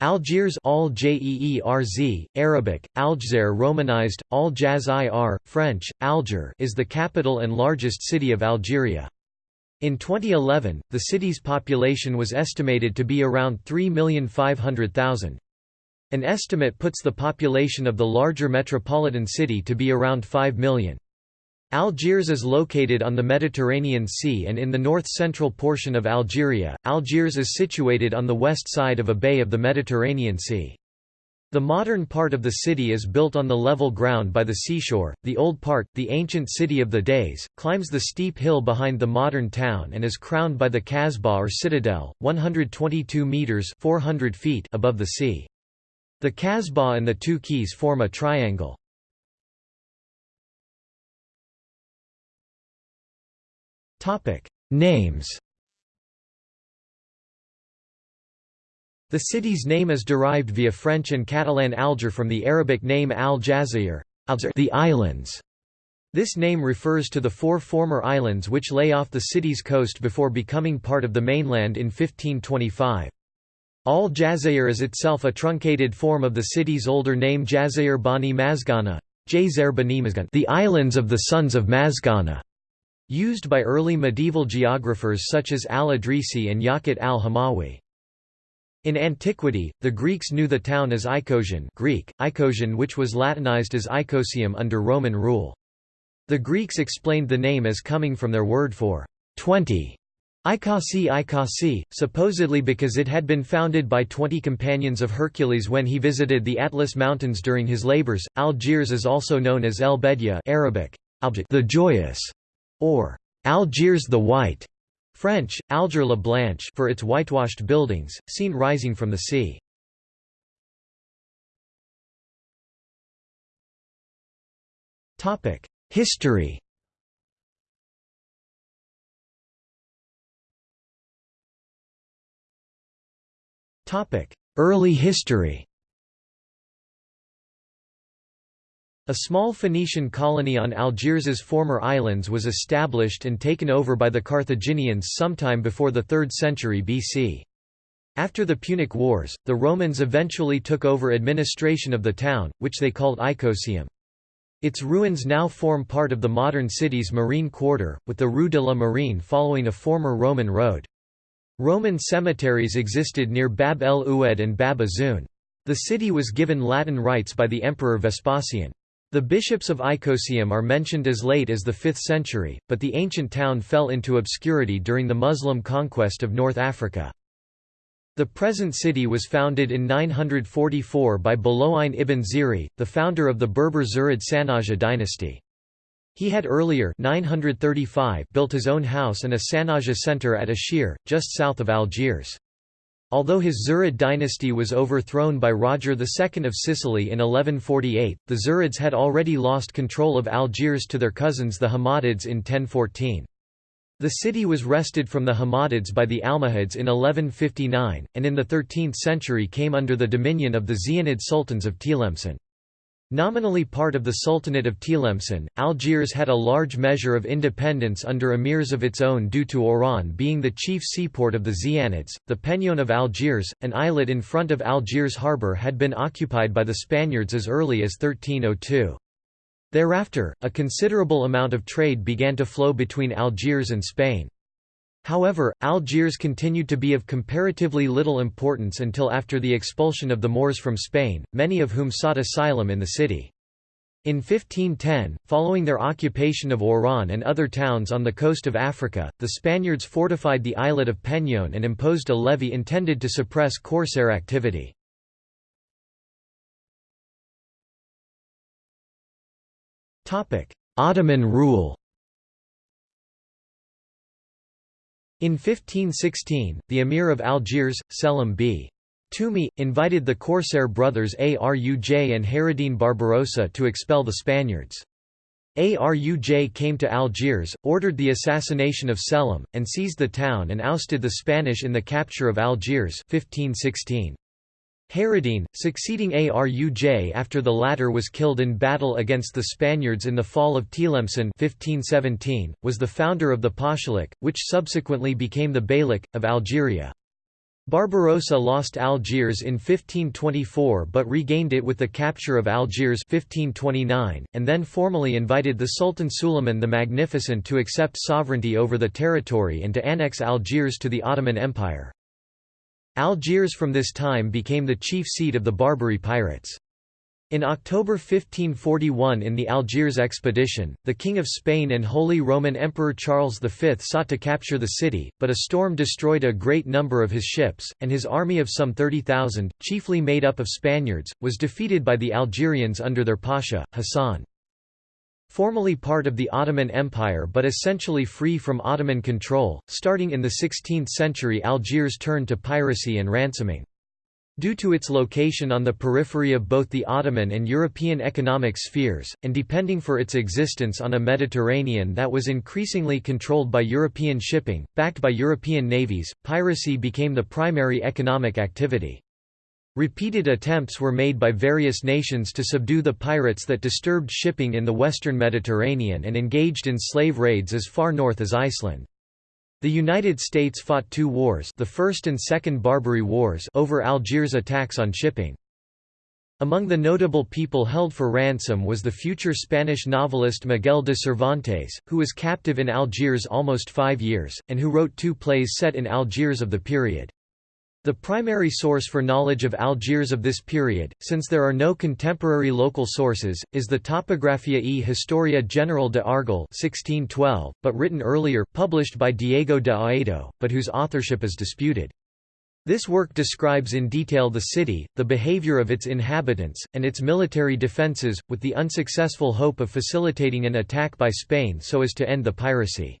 Algiers Al -Jeerz, Arabic, Aljazair Romanized, Al Jaz French, Alger is the capital and largest city of Algeria. In 2011, the city's population was estimated to be around 3,500,000. An estimate puts the population of the larger metropolitan city to be around 5 million. Algiers is located on the Mediterranean Sea and in the north-central portion of Algeria. Algiers is situated on the west side of a bay of the Mediterranean Sea. The modern part of the city is built on the level ground by the seashore, the old part, the ancient city of the days, climbs the steep hill behind the modern town and is crowned by the Kasbah or citadel, 122 metres 400 feet above the sea. The Kasbah and the two quays form a triangle. Names The city's name is derived via French and Catalan Alger from the Arabic name al-Jazair the islands. This name refers to the four former islands which lay off the city's coast before becoming part of the mainland in 1525. Al-Jazair is itself a truncated form of the city's older name Jazair Bani Mazgana, the islands of the sons of Mazghana. Used by early medieval geographers such as al-Idrisi and Yaqut al-Hamawi. In antiquity, the Greeks knew the town as Icosium Greek, Icosium which was Latinized as Icosium under Roman rule. The Greeks explained the name as coming from their word for 20, Ikasi Ikasi, supposedly because it had been founded by twenty companions of Hercules when he visited the Atlas Mountains during his labors. Algiers is also known as El Bedia Arabic, the joyous, or Algiers the White, French, Alger la Blanche for its whitewashed buildings, seen rising from the sea. History Early history A small Phoenician colony on Algiers's former islands was established and taken over by the Carthaginians sometime before the 3rd century BC. After the Punic Wars, the Romans eventually took over administration of the town, which they called Icosium. Its ruins now form part of the modern city's marine quarter, with the Rue de la Marine following a former Roman road. Roman cemeteries existed near Bab el Oued and Bab Azoun. The city was given Latin rights by the Emperor Vespasian. The bishops of Icosium are mentioned as late as the 5th century, but the ancient town fell into obscurity during the Muslim conquest of North Africa. The present city was founded in 944 by Bulu'in ibn Ziri, the founder of the Berber Zirid Sanhaja dynasty. He had earlier 935 built his own house and a Sanhaja center at Ashir, just south of Algiers. Although his Zirid dynasty was overthrown by Roger II of Sicily in 1148, the Zirids had already lost control of Algiers to their cousins the Hammadids in 1014. The city was wrested from the Hammadids by the Almohads in 1159, and in the 13th century came under the dominion of the Zianid sultans of Tlemcen. Nominally part of the Sultanate of Tlemcen, Algiers had a large measure of independence under emirs of its own due to Oran being the chief seaport of the Zianids. The Peñón of Algiers, an islet in front of Algiers harbour had been occupied by the Spaniards as early as 1302. Thereafter, a considerable amount of trade began to flow between Algiers and Spain. However, Algiers continued to be of comparatively little importance until after the expulsion of the Moors from Spain, many of whom sought asylum in the city. In 1510, following their occupation of Oran and other towns on the coast of Africa, the Spaniards fortified the islet of Peñón and imposed a levy intended to suppress corsair activity. Ottoman rule In 1516, the emir of Algiers, Selim b. Toumi, invited the corsair brothers Aruj and Hayreddin Barbarossa to expel the Spaniards. Aruj came to Algiers, ordered the assassination of Selim, and seized the town and ousted the Spanish in the capture of Algiers 1516. Hayreddin, succeeding Aruj after the latter was killed in battle against the Spaniards in the fall of Tlemcen 1517, was the founder of the Pashalik, which subsequently became the Beylik, of Algeria. Barbarossa lost Algiers in 1524 but regained it with the capture of Algiers 1529, and then formally invited the Sultan Suleiman the Magnificent to accept sovereignty over the territory and to annex Algiers to the Ottoman Empire. Algiers from this time became the chief seat of the Barbary pirates. In October 1541 in the Algiers expedition, the King of Spain and Holy Roman Emperor Charles V sought to capture the city, but a storm destroyed a great number of his ships, and his army of some 30,000, chiefly made up of Spaniards, was defeated by the Algerians under their pasha, Hassan. Formally part of the Ottoman Empire but essentially free from Ottoman control, starting in the 16th century Algiers turned to piracy and ransoming. Due to its location on the periphery of both the Ottoman and European economic spheres, and depending for its existence on a Mediterranean that was increasingly controlled by European shipping, backed by European navies, piracy became the primary economic activity. Repeated attempts were made by various nations to subdue the pirates that disturbed shipping in the western Mediterranean and engaged in slave raids as far north as Iceland. The United States fought two wars the First and Second Barbary Wars over Algiers attacks on shipping. Among the notable people held for ransom was the future Spanish novelist Miguel de Cervantes, who was captive in Algiers almost five years, and who wrote two plays set in Algiers of the period. The primary source for knowledge of Algiers of this period, since there are no contemporary local sources, is the Topographia e Historia General de Argel 1612, but written earlier, published by Diego de Haedo, but whose authorship is disputed. This work describes in detail the city, the behavior of its inhabitants, and its military defences, with the unsuccessful hope of facilitating an attack by Spain so as to end the piracy.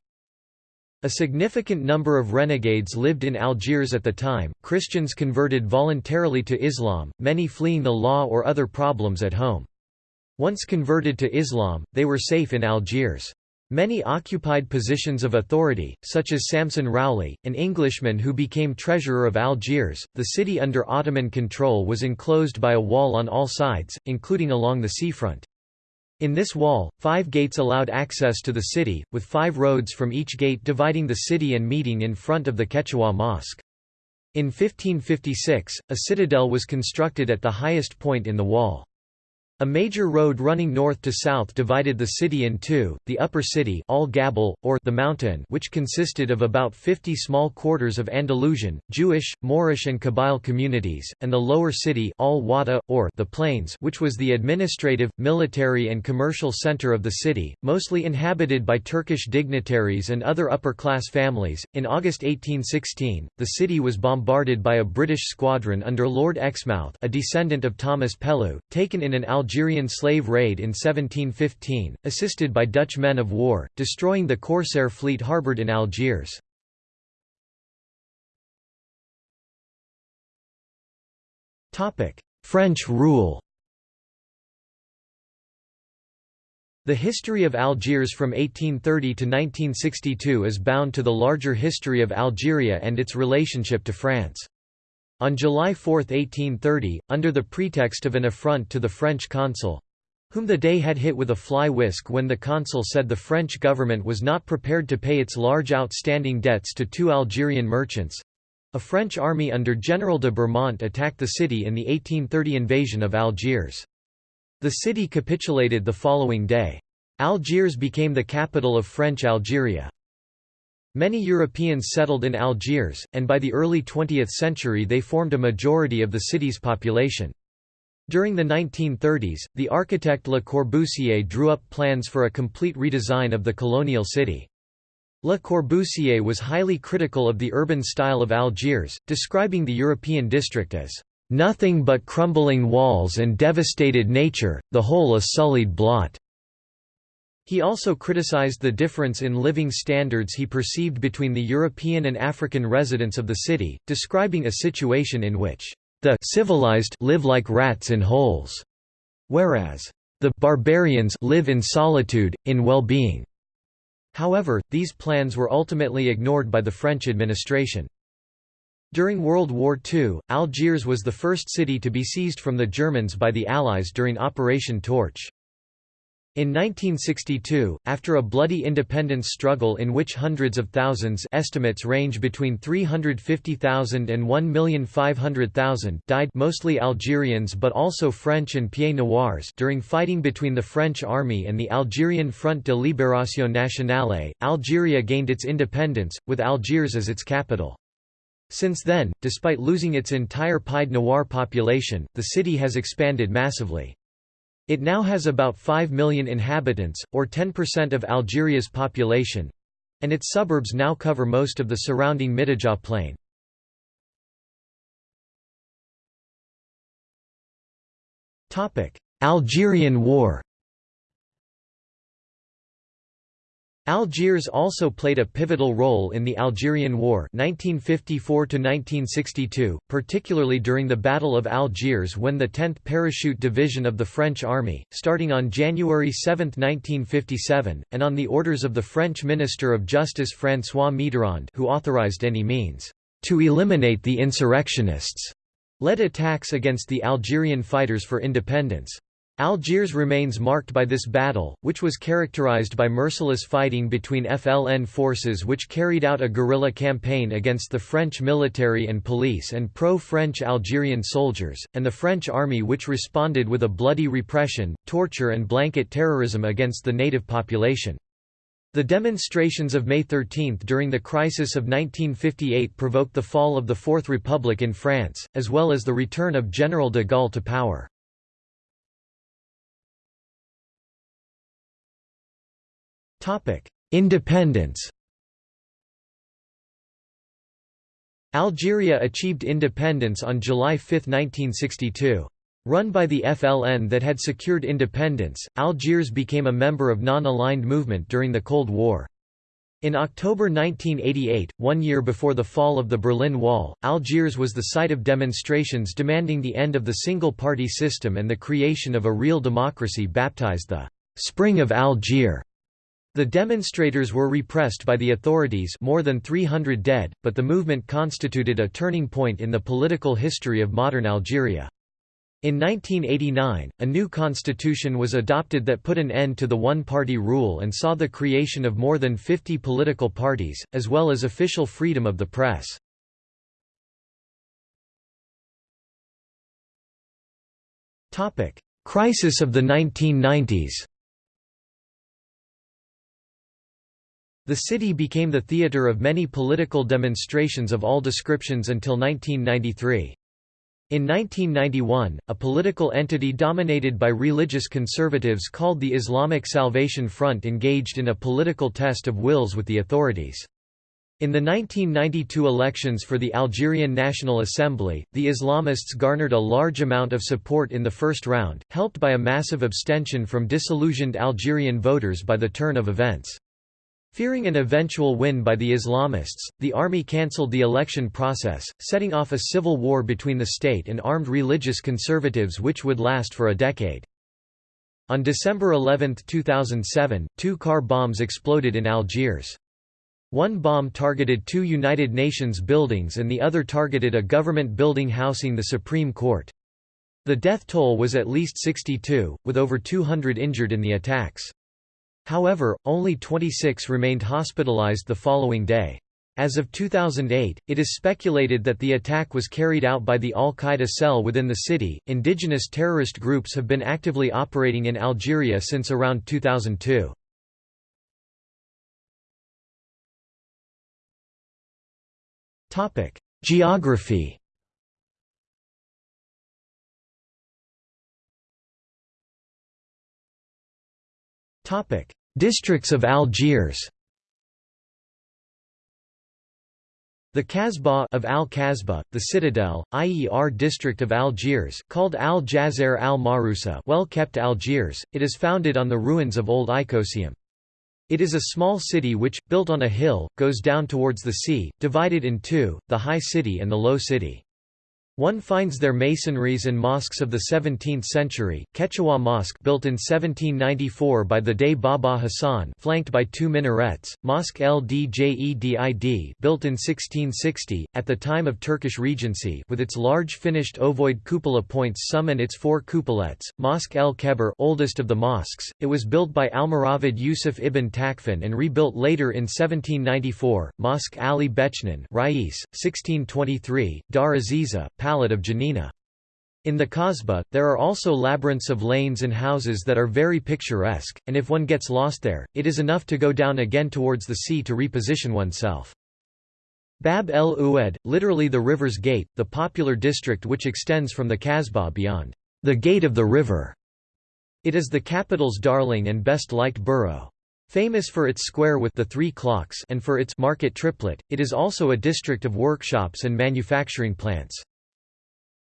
A significant number of renegades lived in Algiers at the time, Christians converted voluntarily to Islam, many fleeing the law or other problems at home. Once converted to Islam, they were safe in Algiers. Many occupied positions of authority, such as Samson Rowley, an Englishman who became treasurer of Algiers. The city under Ottoman control was enclosed by a wall on all sides, including along the seafront. In this wall, five gates allowed access to the city, with five roads from each gate dividing the city and meeting in front of the Ketchaoua Mosque. In 1556, a citadel was constructed at the highest point in the wall. A major road running north to south divided the city in two, the upper city Al Gabal, or the mountain which consisted of about 50 small quarters of Andalusian, Jewish, Moorish and Kabyle communities, and the lower city Al Wada, or the plains which was the administrative, military and commercial center of the city, mostly inhabited by Turkish dignitaries and other upper-class families. In August 1816, the city was bombarded by a British squadron under Lord Exmouth a descendant of Thomas Pellew, taken in an Al Algerian slave raid in 1715, assisted by Dutch men of war, destroying the corsair fleet harboured in Algiers. French rule The history of Algiers from 1830 to 1962 is bound to the larger history of Algeria and its relationship to France. On July 4, 1830, under the pretext of an affront to the French consul—whom the dey had hit with a fly whisk when the consul said the French government was not prepared to pay its large outstanding debts to two Algerian merchants—a French army under General de Bourmont attacked the city in the 1830 invasion of Algiers. The city capitulated the following day. Algiers became the capital of French Algeria. Many Europeans settled in Algiers, and by the early 20th century they formed a majority of the city's population. During the 1930s, the architect Le Corbusier drew up plans for a complete redesign of the colonial city. Le Corbusier was highly critical of the urban style of Algiers, describing the European district as nothing but crumbling walls and devastated nature, the whole a sullied blot. He also criticized the difference in living standards he perceived between the European and African residents of the city, describing a situation in which the civilized live like rats in holes, whereas the barbarians live in solitude, in well-being. However, these plans were ultimately ignored by the French administration. During World War II, Algiers was the first city to be seized from the Germans by the Allies during Operation Torch. In 1962, after a bloody independence struggle in which hundreds of thousands estimates range between 350,000 and 1,500,000 died mostly Algerians but also French and Pieds Noirs during fighting between the French army and the Algerian Front de Libération Nationale, Algeria gained its independence, with Algiers as its capital. Since then, despite losing its entire Pied Noir population, the city has expanded massively. It now has about 5 million inhabitants, or 10% of Algeria's population, and its suburbs now cover most of the surrounding Mitidja plain. Algerian War Algiers also played a pivotal role in the Algerian War 1954 particularly during the Battle of Algiers when the 10th Parachute Division of the French Army, starting on January 7, 1957, and on the orders of the French Minister of Justice François Mitterrand who authorized any means to eliminate the insurrectionists, led attacks against the Algerian fighters for independence. Algiers remains marked by this battle, which was characterized by merciless fighting between FLN forces which carried out a guerrilla campaign against the French military and police and pro-French Algerian soldiers, and the French army which responded with a bloody repression, torture and blanket terrorism against the native population. The demonstrations of May 13 during the crisis of 1958 provoked the fall of the Fourth Republic in France, as well as the return of General de Gaulle to power. Independence Algeria achieved independence on July 5, 1962. Run by the FLN that had secured independence, Algiers became a member of non-aligned movement during the Cold War. In October 1988, one year before the fall of the Berlin Wall, Algiers was the site of demonstrations demanding the end of the single-party system and the creation of a real democracy baptized the «Spring of Algiers». The demonstrators were repressed by the authorities more than 300 dead, but the movement constituted a turning point in the political history of modern Algeria. In 1989, a new constitution was adopted that put an end to the one-party rule and saw the creation of more than 50 political parties, as well as official freedom of the press. Crisis of the 1990s The city became the theatre of many political demonstrations of all descriptions until 1993. In 1991, a political entity dominated by religious conservatives called the Islamic Salvation Front engaged in a political test of wills with the authorities. In the 1992 elections for the Algerian National Assembly, the Islamists garnered a large amount of support in the first round, helped by a massive abstention from disillusioned Algerian voters by the turn of events. Fearing an eventual win by the Islamists, the army cancelled the election process, setting off a civil war between the state and armed religious conservatives which would last for a decade. On December 11, 2007, two car bombs exploded in Algiers. One bomb targeted two United Nations buildings and the other targeted a government building housing the Supreme Court. The death toll was at least 62, with over 200 injured in the attacks. However, only 26 remained hospitalized the following day. As of 2008, it is speculated that the attack was carried out by the Al Qaeda cell within the city. Indigenous terrorist groups have been actively operating in Algeria since around 2002. Topic: Geography. Topic: Districts of Algiers The Kasbah of Al-Kasbah, the citadel, IER district of Algiers, called Al-Jazair al-Marusa well-kept Algiers, it is founded on the ruins of Old Icosium. It is a small city which, built on a hill, goes down towards the sea, divided in two, the high city and the low city. One finds their masonries and mosques of the 17th century, Ketchaoua Mosque built in 1794 by the Dey Baba Hassan flanked by two minarets, Mosque El Djedid built in 1660, at the time of Turkish Regency with its large finished ovoid cupola points some and its four cupolettes, Mosque El Kebir oldest of the mosques, it was built by Almoravid Yusuf ibn Tashfin and rebuilt later in 1794, Mosque Ali Bechnan Rais, 1623, Dar Aziza, Palette of Janina. In the Kasbah, there are also labyrinths of lanes and houses that are very picturesque, and if one gets lost there, it is enough to go down again towards the sea to reposition oneself. Bab el Oued, literally the river's gate, the popular district which extends from the Kasbah beyond the gate of the river. It is the capital's darling and best liked borough. Famous for its square with the three clocks and for its market triplet, it is also a district of workshops and manufacturing plants.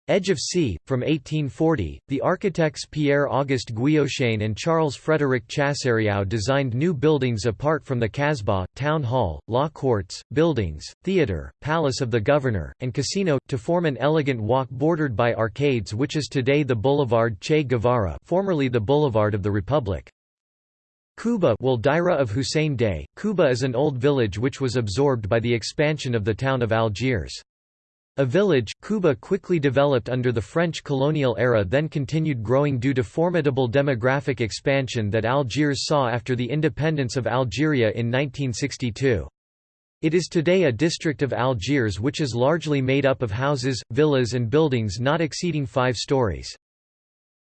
Edge of Sea, from 1840, the architects Pierre-Auguste Guillochain and Charles-Frédéric Chassériau designed new buildings apart from the Kasbah, town hall, law courts, buildings, theatre, palace of the governor, and casino, to form an elegant walk bordered by arcades which is today the Boulevard Che Guevara formerly the Boulevard of the Republic. Cuba Daira of Hussein Dey, Kuba is an old village which was absorbed by the expansion of the town of Algiers. A village, Kuba quickly developed under the French colonial era then continued growing due to formidable demographic expansion that Algiers saw after the independence of Algeria in 1962. It is today a district of Algiers which is largely made up of houses, villas and buildings not exceeding five stories.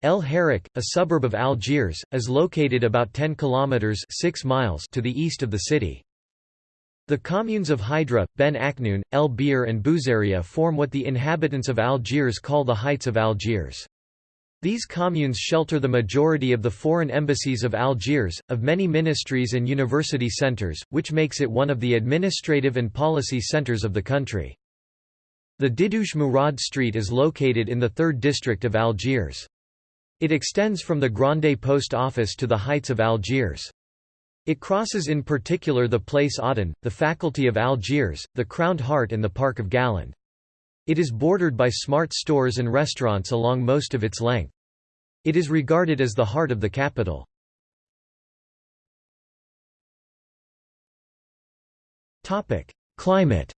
El Harrach, a suburb of Algiers, is located about 10 kilometers 6 miles to the east of the city. The communes of Hydra, Ben Aknoun, El Biar and Bouzaria form what the inhabitants of Algiers call the Heights of Algiers. These communes shelter the majority of the foreign embassies of Algiers, of many ministries and university centres, which makes it one of the administrative and policy centres of the country. The Didouche Mourad Street is located in the 3rd district of Algiers. It extends from the Grande Post Office to the Heights of Algiers. It crosses in particular the Place Audin, the Faculty of Algiers, the Crowned Heart and the Park of Galland. It is bordered by smart stores and restaurants along most of its length. It is regarded as the heart of the capital. Climate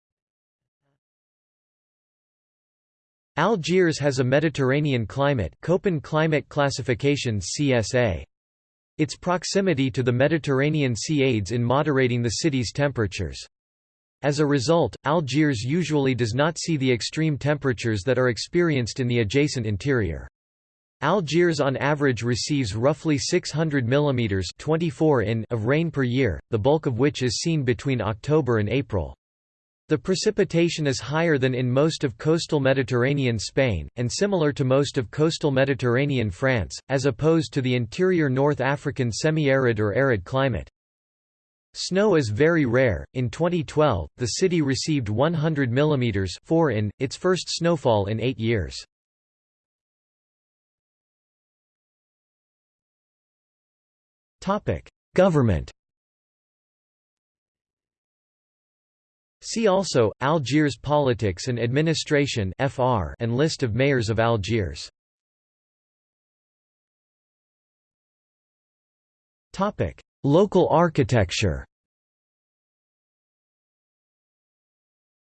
Algiers has a Mediterranean climate Köppen climate classification CSA. Its proximity to the Mediterranean Sea aids in moderating the city's temperatures. As a result, Algiers usually does not see the extreme temperatures that are experienced in the adjacent interior. Algiers on average receives roughly 600 mm 24 in of rain per year, the bulk of which is seen between October and April. The precipitation is higher than in most of coastal Mediterranean Spain, and similar to most of coastal Mediterranean France, as opposed to the interior North African semi-arid or arid climate. Snow is very rare. In 2012, the city received 100 mm 4 in, its first snowfall in eight years. Government See also, Algiers Politics and Administration FR and List of mayors of Algiers. Local architecture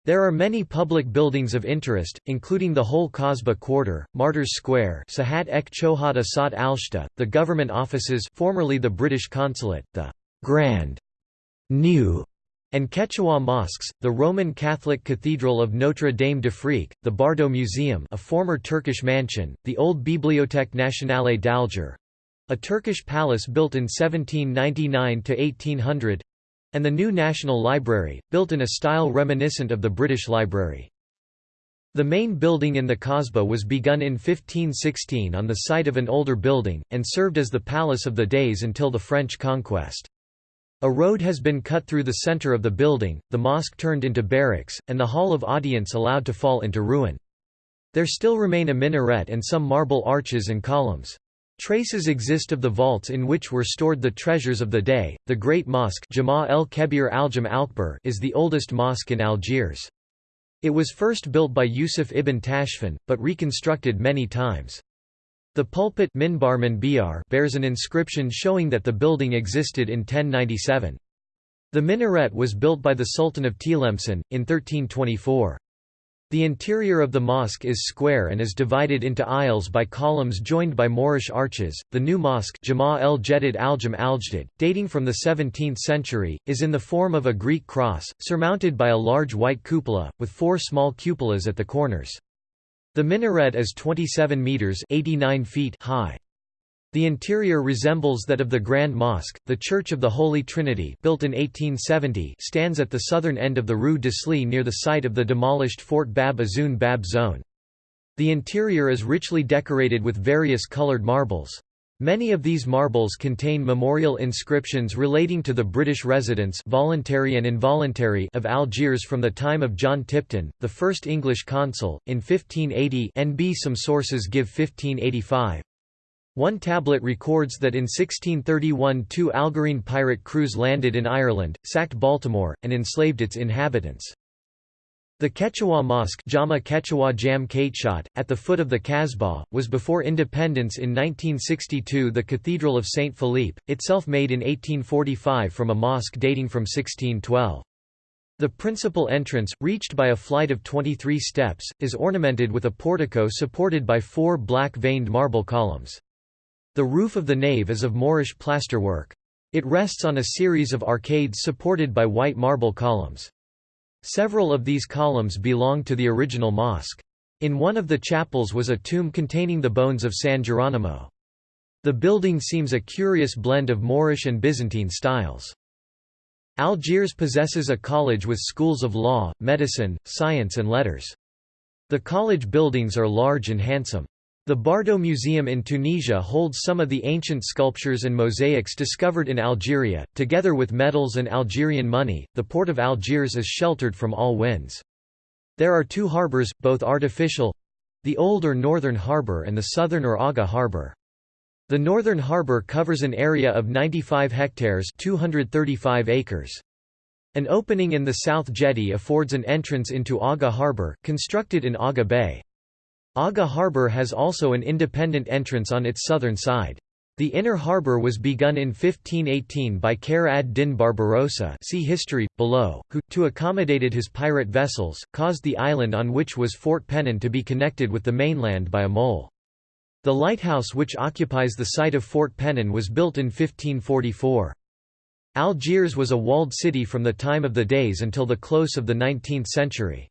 There are many public buildings of interest, including the whole Kasbah Quarter, Martyrs Square Sahat ek Chohat Asat Alshta, the government offices formerly the British Consulate, the Grand New and Ketchaoua mosques, the Roman Catholic Cathedral of Notre Dame d'Afrique, the Bardo Museum a former Turkish mansion, the old Bibliothèque Nationale d'Alger, a Turkish palace built in 1799–1800 and the new National Library, built in a style reminiscent of the British Library. The main building in the Kasbah was begun in 1516 on the site of an older building, and served as the Palace of the Deys until the French conquest. A road has been cut through the center of the building, the mosque turned into barracks, and the hall of audience allowed to fall into ruin. There still remain a minaret and some marble arches and columns. Traces exist of the vaults in which were stored the treasures of the dey. The Great Mosque Jama el Kebir al is the oldest mosque in Algiers. It was first built by Yusuf ibn Tashfin, but reconstructed many times. The pulpit bears an inscription showing that the building existed in 1097. The minaret was built by the Sultan of Tlemcen, in 1324. The interior of the mosque is square and is divided into aisles by columns joined by Moorish arches. The new mosque, Jama el Jedid Aljam Aljdid, dating from the 17th century, is in the form of a Greek cross, surmounted by a large white cupola, with four small cupolas at the corners. The minaret is 27 meters (89 feet) high. The interior resembles that of the Grand Mosque. The Church of the Holy Trinity, built in 1870, stands at the southern end of the Rue de d'Isly near the site of the demolished Fort Bab Azoun Bab Zone. The interior is richly decorated with various colored marbles. Many of these marbles contain memorial inscriptions relating to the British residents voluntary and involuntary of Algiers from the time of John Tipton, the first English consul, in 1580 NB some sources give 1585. One tablet records that in 1631 two Algerine pirate crews landed in Ireland, sacked Baltimore, and enslaved its inhabitants. The Ketchaoua Mosque Jama Ketchaoua Jam at the foot of the Kasbah, was before independence in 1962 the Cathedral of St. Philippe, itself made in 1845 from a mosque dating from 1612. The principal entrance, reached by a flight of 23 steps, is ornamented with a portico supported by four black-veined marble columns. The roof of the nave is of Moorish plasterwork. It rests on a series of arcades supported by white marble columns. Several of these columns belong to the original mosque. In one of the chapels was a tomb containing the bones of San Geronimo. The building seems a curious blend of Moorish and Byzantine styles. Algiers possesses a college with schools of law, medicine, science and letters. The college buildings are large and handsome. The Bardo Museum in Tunisia holds some of the ancient sculptures and mosaics discovered in Algeria, together with medals and Algerian money. The port of Algiers is sheltered from all winds. There are two harbors, both artificial the old or northern harbor and the southern or Aga harbor. The northern harbor covers an area of 95 hectares 235 acres. An opening in the south jetty affords an entrance into Aga harbor, constructed in Aga Bay. Aga Harbour has also an independent entrance on its southern side. The inner harbour was begun in 1518 by Khayr ad-Din Barbarossa see history, below, who, to accommodated his pirate vessels, caused the island on which was Fort Pennon to be connected with the mainland by a mole. The lighthouse which occupies the site of Fort Pennon was built in 1544. Algiers was a walled city from the time of the Deys until the close of the 19th century.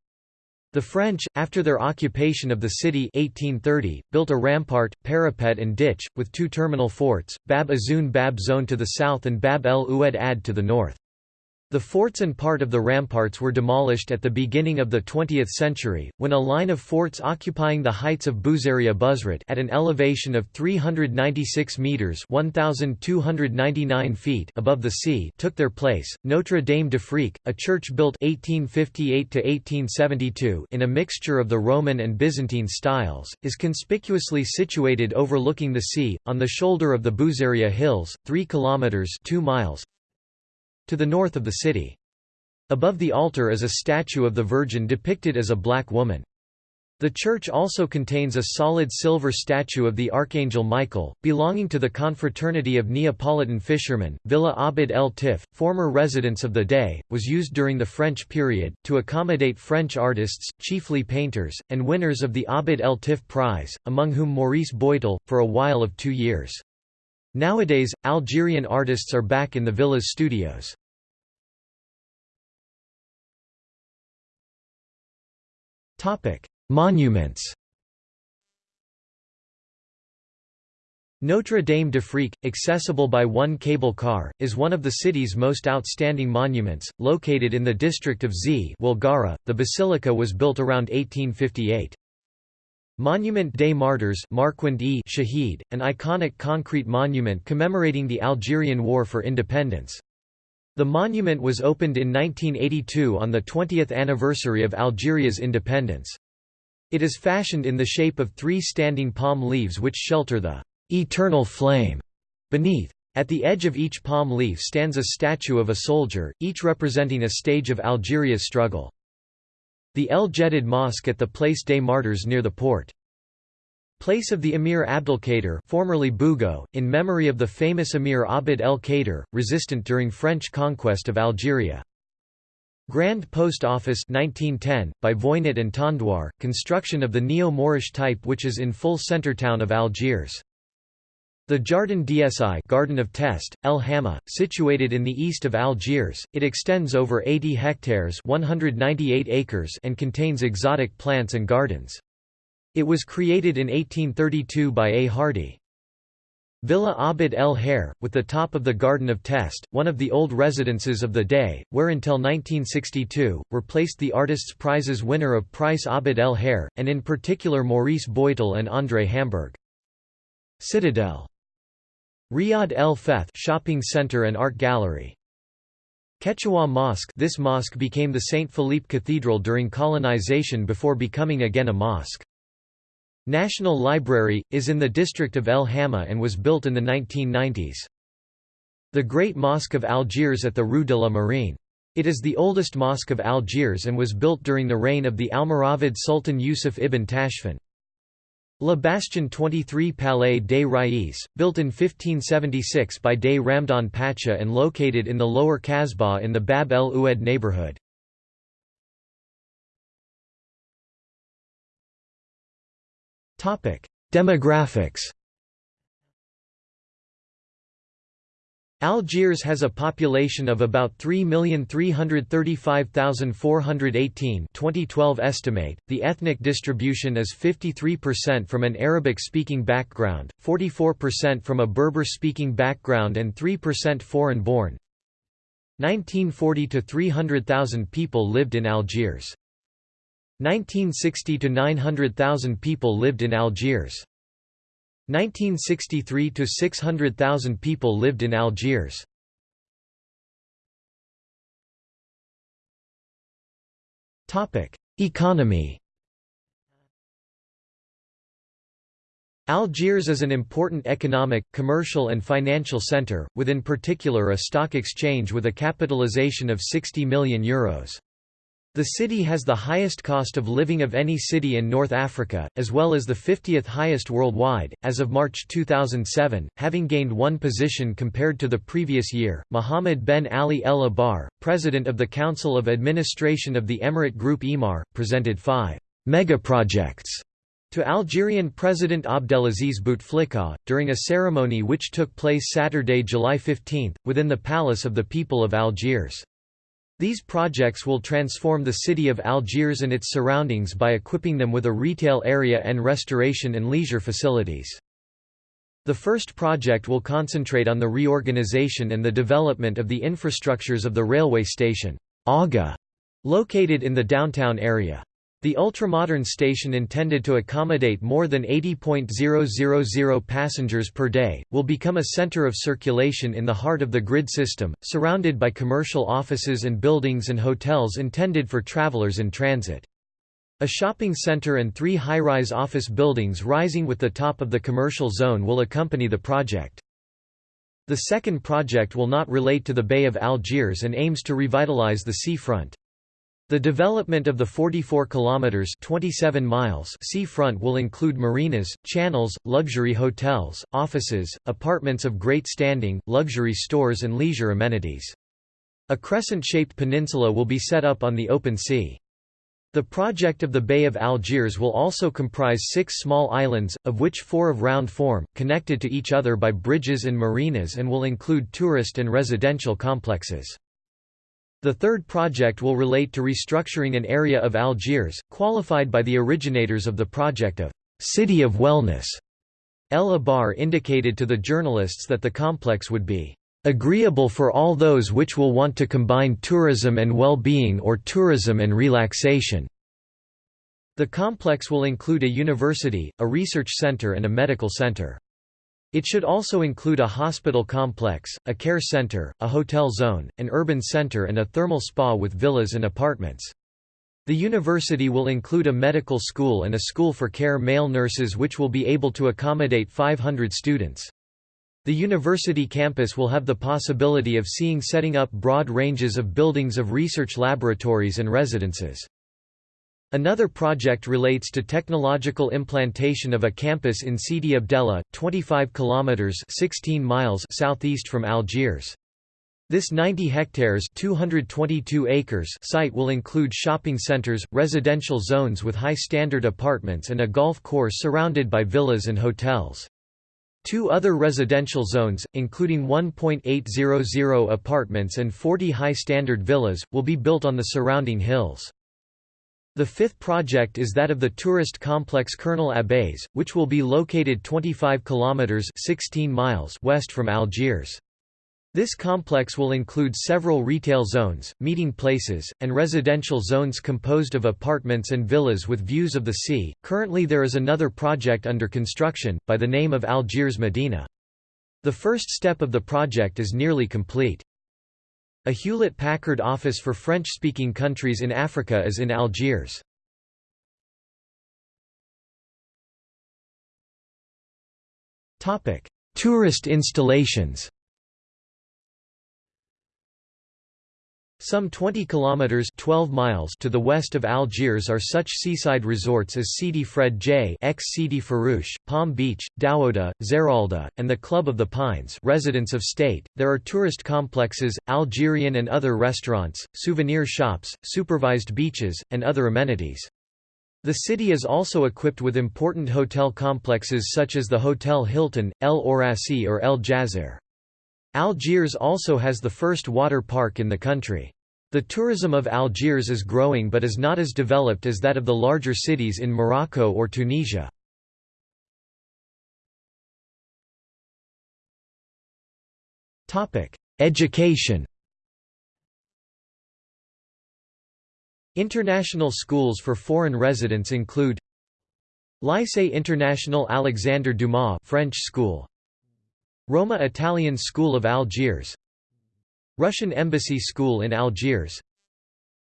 The French, after their occupation of the city 1830, built a rampart, parapet and ditch, with two terminal forts, Bab Azoun Bab Zone to the south and Bab el Oued Ad to the north. The forts and part of the ramparts were demolished at the beginning of the 20th century, when a line of forts occupying the heights of Bouzeria Buzret at an elevation of 396 metres 1,299 feet above the sea took their place. Notre Dame d'Afrique, a church built 1858 in a mixture of the Roman and Byzantine styles, is conspicuously situated overlooking the sea, on the shoulder of the Bouzeria Hills, 3 kilometres 2 miles to the north of the city. Above the altar is a statue of the Virgin depicted as a black woman. The church also contains a solid silver statue of the Archangel Michael, belonging to the Confraternity of Neapolitan Fishermen. Villa Abid el Tif, former residence of the dey, was used during the French period, to accommodate French artists, chiefly painters, and winners of the Abid el Tif Prize, among whom Maurice Boitel, for a while of two years. Nowadays, Algerian artists are back in the villa's studios. Monuments Notre Dame d'Afrique, accessible by one cable car, is one of the city's most outstanding monuments, located in the district of Z The basilica was built around 1858. Monument des Martyrs Shahid, an iconic concrete monument commemorating the Algerian War for Independence. The monument was opened in 1982 on the 20th anniversary of Algeria's independence. It is fashioned in the shape of three standing palm leaves which shelter the eternal flame beneath. At the edge of each palm leaf stands a statue of a soldier, each representing a stage of Algeria's struggle. The El Jedid Mosque at the Place des Martyrs near the port. Place of the Emir Abdelkader formerly Bougo, in memory of the famous Emir Abd el-Kader, resistant during French conquest of Algeria. Grand Post Office 1910, by Voynit and Tondouar, construction of the neo-Moorish type which is in full centre town of Algiers. The Jardin d'Essai Garden of Test, El Hamma, situated in the east of Algiers, it extends over 80 hectares 198 acres and contains exotic plants and gardens. It was created in 1832 by A. Hardy. Villa Abd el Hair, with the top of the Garden of Test, one of the old residences of the dey, where until 1962, were placed the Artists' Prizes winner of Price Abd el Hair, and in particular Maurice Boitel and André Hamburg. Citadel. Riyad El Feth shopping center and art gallery. Ketchaoua Mosque This mosque became the St. Philippe Cathedral during colonization before becoming again a mosque. National Library, is in the district of El Hamma and was built in the 1990s. The Great Mosque of Algiers at the Rue de la Marine. It is the oldest mosque of Algiers and was built during the reign of the Almoravid Sultan Yusuf ibn Tashfin. La Bastion 23 Palais des Rais, built in 1576 by Dey Ramdan Pacha and located in the lower Kasbah in the Bab el Oued neighborhood. Demographics Algiers has a population of about 3,335,418 2012 estimate. The ethnic distribution is 53% from an Arabic-speaking background, 44% from a Berber-speaking background and 3% foreign-born. 1940 to 300,000 people lived in Algiers. 1960 to 900,000 people lived in Algiers. 1963 to 600,000 people lived in Algiers. Topic: Economy. Algiers is an important economic, commercial and financial center, with in particular a stock exchange with a capitalization of 60 million euros. The city has the highest cost of living of any city in North Africa, as well as the 50th highest worldwide, as of March 2007, having gained one position compared to the previous year. Mohammed Ben Ali El Abar, president of the Council of Administration of the Emirate Group Emaar, presented five megaprojects to Algerian President Abdelaziz Bouteflika, during a ceremony which took place Saturday, July 15, within the Palace of the People of Algiers. These projects will transform the city of Algiers and its surroundings by equipping them with a retail area and restoration and leisure facilities. The first project will concentrate on the reorganization and the development of the infrastructures of the railway station, Aga, located in the downtown area. The ultramodern station intended to accommodate more than 80.000 passengers per day, will become a center of circulation in the heart of the grid system, surrounded by commercial offices and buildings and hotels intended for travelers in transit. A shopping center and three high-rise office buildings rising with the top of the commercial zone will accompany the project. The second project will not relate to the Bay of Algiers and aims to revitalize the seafront. The development of the 44 kilometers 27 miles seafront will include marinas, channels, luxury hotels, offices, apartments of great standing, luxury stores and leisure amenities. A crescent-shaped peninsula will be set up on the open sea. The project of the Bay of Algiers will also comprise six small islands, of which four of round form, connected to each other by bridges and marinas and will include tourist and residential complexes. The third project will relate to restructuring an area of Algiers, qualified by the originators of the project of «City of Wellness». El Abar indicated to the journalists that the complex would be agreeable for all those which will want to combine tourism and well-being or tourism and relaxation." The complex will include a university, a research center and a medical center. It should also include a hospital complex, a care center, a hotel zone, an urban center and a thermal spa with villas and apartments. The university will include a medical school and a school for care male nurses which will be able to accommodate 500 students. The university campus will have the possibility of seeing setting up broad ranges of buildings of research laboratories and residences. Another project relates to technological implantation of a campus in Sidi Abdella, 25 kilometers 16 miles southeast from Algiers. This 90 hectares 222 acres site will include shopping centers, residential zones with high-standard apartments and a golf course surrounded by villas and hotels. Two other residential zones, including 1.800 apartments and 40 high-standard villas, will be built on the surrounding hills. The fifth project is that of the tourist complex Colonel Abbés, which will be located 25 kilometers 16 miles west from Algiers. This complex will include several retail zones, meeting places, and residential zones composed of apartments and villas with views of the sea. Currently, there is another project under construction, by the name of Algiers Medina. The first step of the project is nearly complete. A Hewlett-Packard office for French-speaking countries in Africa is in Algiers. Tourist installations Some 20 kilometers 12 miles to the west of Algiers are such seaside resorts as Sidi Fredj, ex Sidi Ferruch, Palm Beach, Douaouda, Zeralda, and the Club of the Pines, residents of state. There are tourist complexes, Algerian and other restaurants, souvenir shops, supervised beaches, and other amenities. The city is also equipped with important hotel complexes such as the Hotel Hilton, El Aurassi or El Djazair. Algiers also has the first water park in the country. The tourism of Algiers is growing but is not as developed as that of the larger cities in Morocco or Tunisia. Education International schools for foreign residents include Lycée International Alexandre Dumas French school Roma Italian School of Algiers Russian Embassy School in Algiers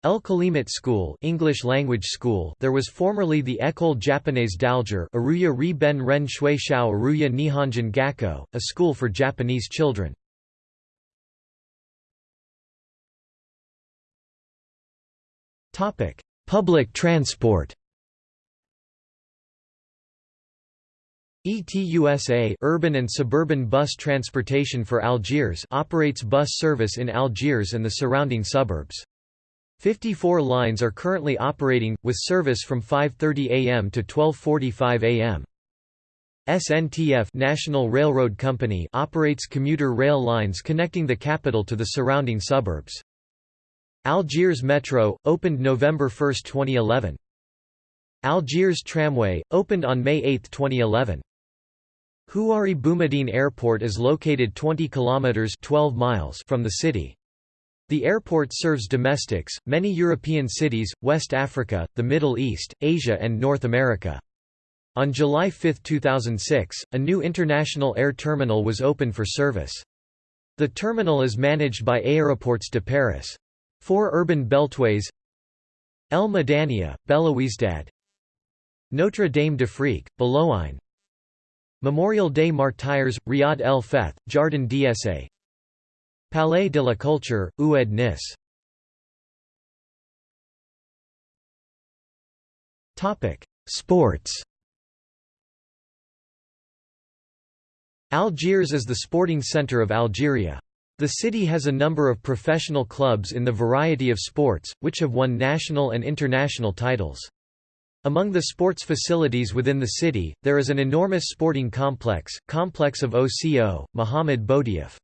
El Kalimat School English language school there was formerly the École Japonaise d'Alger Aruya Ri Ben Ren Shui Shao Aruya Nihonjin Gakko, a school for Japanese children. Public transport ETUSA urban and suburban bus transportation for Algiers operates bus service in Algiers and the surrounding suburbs. 54 lines are currently operating, with service from 5.30 am to 12.45 am. SNTF National Railroad Company operates commuter rail lines connecting the capital to the surrounding suburbs. Algiers Metro, opened November 1, 2011. Algiers Tramway, opened on May 8, 2011. Houari Boumediene Airport is located 20 kilometers 12 miles from the city. The airport serves domestics, many European cities, West Africa, the Middle East, Asia and North America. On July 5, 2006, a new international air terminal was opened for service. The terminal is managed by Aéroports de Paris. Four urban beltways El Madania, Belouizdad Notre Dame d'Afrique, Bologhine Memorial des Martyrs, Riyad el Feth, Jardin d'Essai Palais de la Culture, Oued Nice Sports Algiers is the sporting centre of Algeria. The city has a number of professional clubs in the variety of sports, which have won national and international titles. Among the sports facilities within the city, there is an enormous sporting complex, complex of OCO, Mohamed Boudiaf.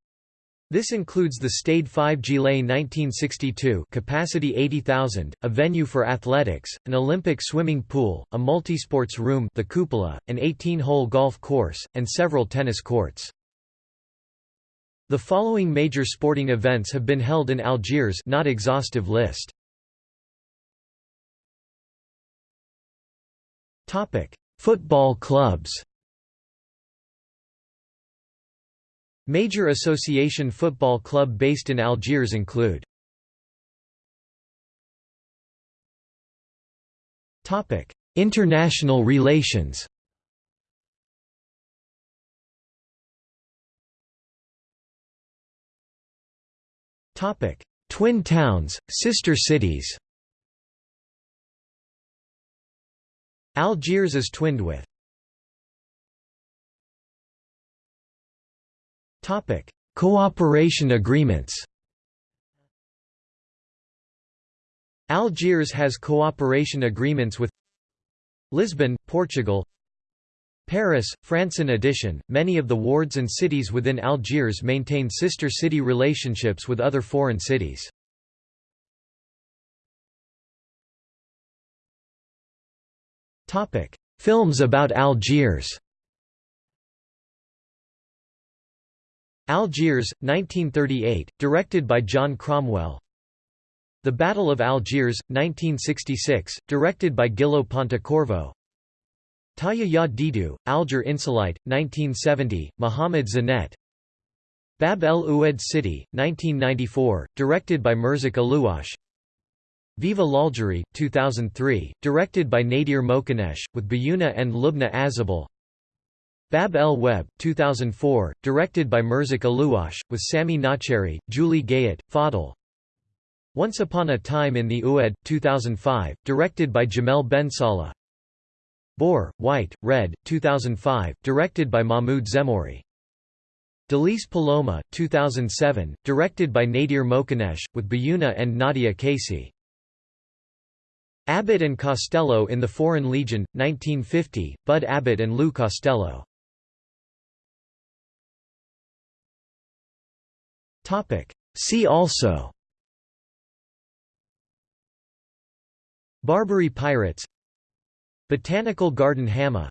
This includes the Stade 5 Juillet 1962 capacity 80,000, a venue for athletics, an Olympic swimming pool, a multisports room the cupola, an 18-hole golf course, and several tennis courts. The following major sporting events have been held in Algiers not exhaustive list. Topic: Football clubs. Major association football club based in Algiers include Topic: International relations. Topic: Twin towns, sister cities. Algiers is twinned with. Topic: Cooperation agreements. Algiers has cooperation agreements with Lisbon, Portugal Paris, France. In addition, many of the wards and cities within Algiers maintain sister city relationships with other foreign cities. Films about Algiers. Algiers, 1938, directed by John Cromwell. The Battle of Algiers, 1966, directed by Gillo Pontecorvo. Tahia Ya Didou, Alger Insolite, 1970, Mohamed Zinet Bab el Oued City, 1994, directed by Merzak Allouache Viva l'Algérie, 2003, directed by Nadir Moknèche, with Biyouna and Lubna Azabal Bab el Web, 2004, directed by Merzak Allouache, with Samy Naceri, Julie Gayet, Fadl Once Upon a Time in the Oued, 2005, directed by Jamel Ben Salah Beur, White, Red, 2005, directed by Mahmoud Zemmouri. Delice Paloma, 2007, directed by Nadir Moknèche, with Biyouna and Nadia Kaci. Abbott and Costello in the Foreign Legion, 1950, Bud Abbott and Lou Costello. See also. Barbary pirates. Botanical Garden Hamma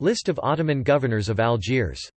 List of Ottoman governors of Algiers